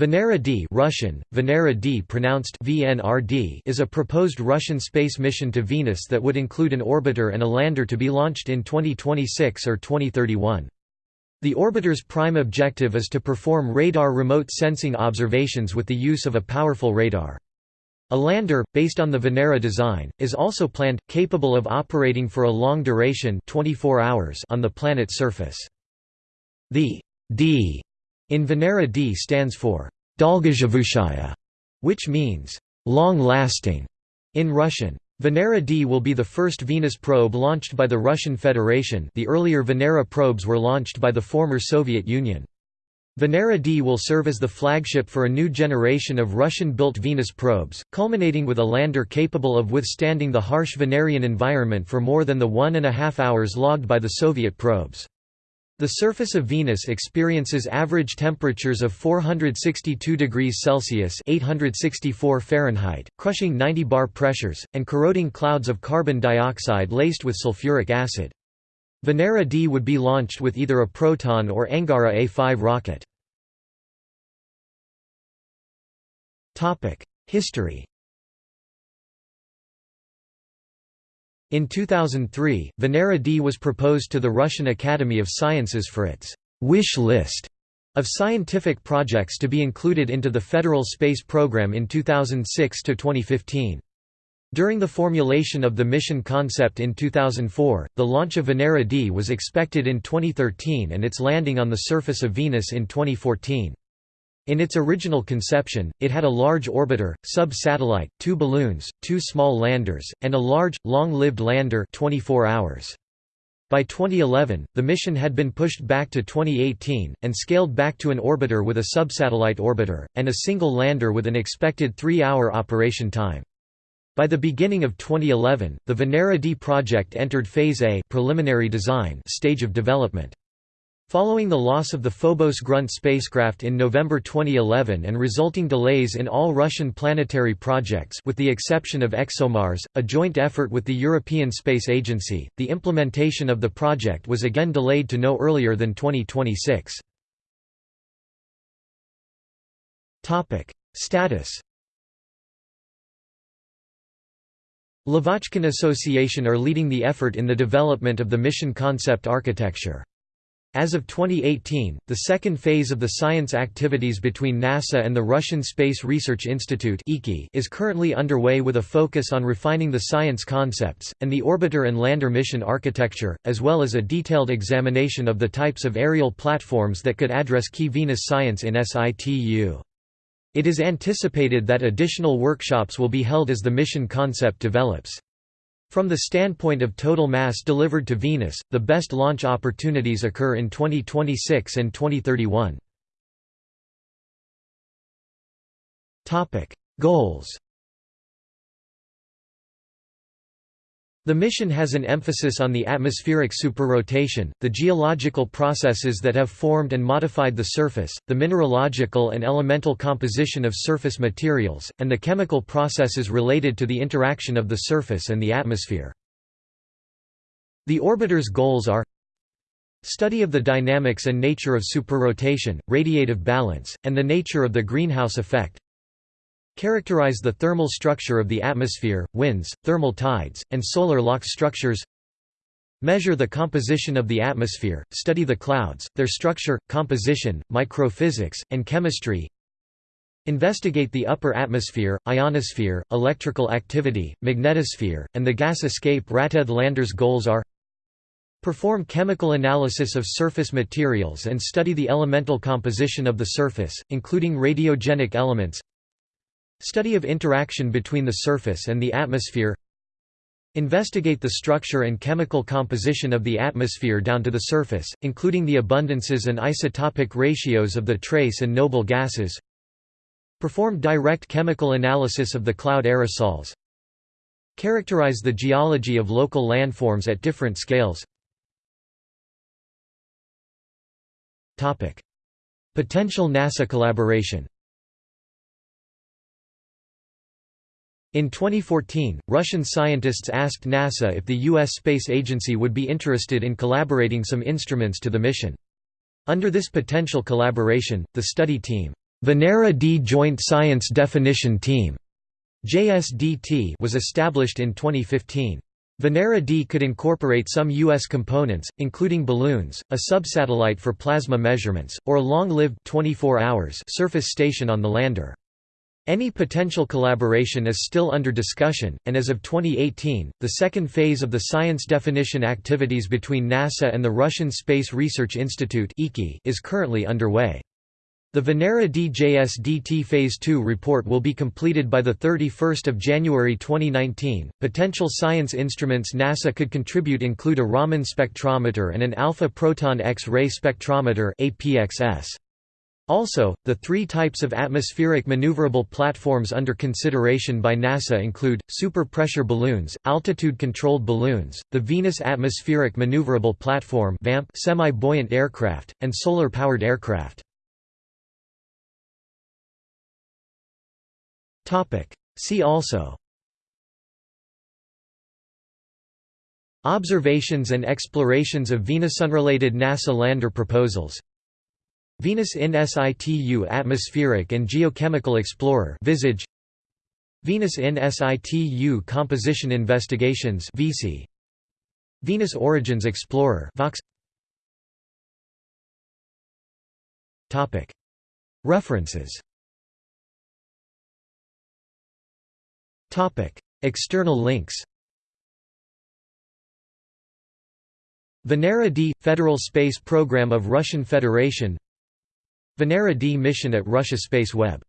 Venera D Russian, Venera D pronounced VNRD is a proposed Russian space mission to Venus that would include an orbiter and a lander to be launched in 2026 or 2031. The orbiter's prime objective is to perform radar remote sensing observations with the use of a powerful radar. A lander, based on the Venera design, is also planned, capable of operating for a long duration 24 hours on the planet's surface. The D in Venera D stands for Dolgozhivushaya, which means long-lasting in Russian. Venera D will be the first Venus probe launched by the Russian Federation the earlier Venera probes were launched by the former Soviet Union. Venera D will serve as the flagship for a new generation of Russian-built Venus probes, culminating with a lander capable of withstanding the harsh Venerian environment for more than the one and a half hours logged by the Soviet probes. The surface of Venus experiences average temperatures of 462 degrees Celsius (864 Fahrenheit), crushing 90 bar pressures, and corroding clouds of carbon dioxide laced with sulfuric acid. Venera D would be launched with either a Proton or Angara A5 rocket. History In 2003, Venera D was proposed to the Russian Academy of Sciences for its «wish list» of scientific projects to be included into the federal space program in 2006 to 2015. During the formulation of the mission concept in 2004, the launch of Venera D was expected in 2013 and its landing on the surface of Venus in 2014. In its original conception, it had a large orbiter, sub-satellite, two balloons, two small landers, and a large, long-lived lander 24 hours. By 2011, the mission had been pushed back to 2018, and scaled back to an orbiter with a subsatellite orbiter, and a single lander with an expected three-hour operation time. By the beginning of 2011, the Venera D project entered Phase A preliminary design stage of development. Following the loss of the Phobos Grunt spacecraft in November 2011 and resulting delays in all Russian planetary projects with the exception of ExoMars, a joint effort with the European Space Agency, the implementation of the project was again delayed to no earlier than 2026. Status Lavochkin Association are leading the effort in the development of the mission concept architecture. As of 2018, the second phase of the science activities between NASA and the Russian Space Research Institute is currently underway with a focus on refining the science concepts, and the orbiter and lander mission architecture, as well as a detailed examination of the types of aerial platforms that could address key Venus science in situ. It is anticipated that additional workshops will be held as the mission concept develops. From the standpoint of total mass delivered to Venus, the best launch opportunities occur in 2026 and 2031. Goals The mission has an emphasis on the atmospheric superrotation, the geological processes that have formed and modified the surface, the mineralogical and elemental composition of surface materials, and the chemical processes related to the interaction of the surface and the atmosphere. The orbiter's goals are Study of the dynamics and nature of superrotation, radiative balance, and the nature of the greenhouse effect Characterize the thermal structure of the atmosphere, winds, thermal tides, and solar lock structures. Measure the composition of the atmosphere, study the clouds, their structure, composition, microphysics, and chemistry. Investigate the upper atmosphere, ionosphere, electrical activity, magnetosphere, and the gas escape Rated Lander's goals are Perform chemical analysis of surface materials and study the elemental composition of the surface, including radiogenic elements Study of interaction between the surface and the atmosphere Investigate the structure and chemical composition of the atmosphere down to the surface, including the abundances and isotopic ratios of the trace and noble gases Perform direct chemical analysis of the cloud aerosols Characterize the geology of local landforms at different scales. Potential NASA collaboration In 2014, Russian scientists asked NASA if the U.S. Space Agency would be interested in collaborating some instruments to the mission. Under this potential collaboration, the study team Venera D Joint Science Definition Team JSDT was established in 2015. Venera D could incorporate some U.S. components, including balloons, a subsatellite for plasma measurements, or a long-lived surface station on the lander. Any potential collaboration is still under discussion, and as of 2018, the second phase of the science definition activities between NASA and the Russian Space Research Institute is currently underway. The Venera DJSDT Phase 2 report will be completed by 31 January 2019. Potential science instruments NASA could contribute include a Raman spectrometer and an alpha proton X-ray spectrometer APXS. Also, the three types of atmospheric maneuverable platforms under consideration by NASA include, super-pressure balloons, altitude-controlled balloons, the Venus Atmospheric Maneuverable Platform semi-buoyant aircraft, and solar-powered aircraft. See also Observations and explorations of Venus unrelated NASA lander proposals Venus in situ Atmospheric and Geochemical Explorer Visage. Venus in situ Composition Investigations VC Venus Origins Explorer Vox. Topic. References. Topic. External links. Venera D Federal Space Program of Russian Federation Venera D mission at Russia Space Web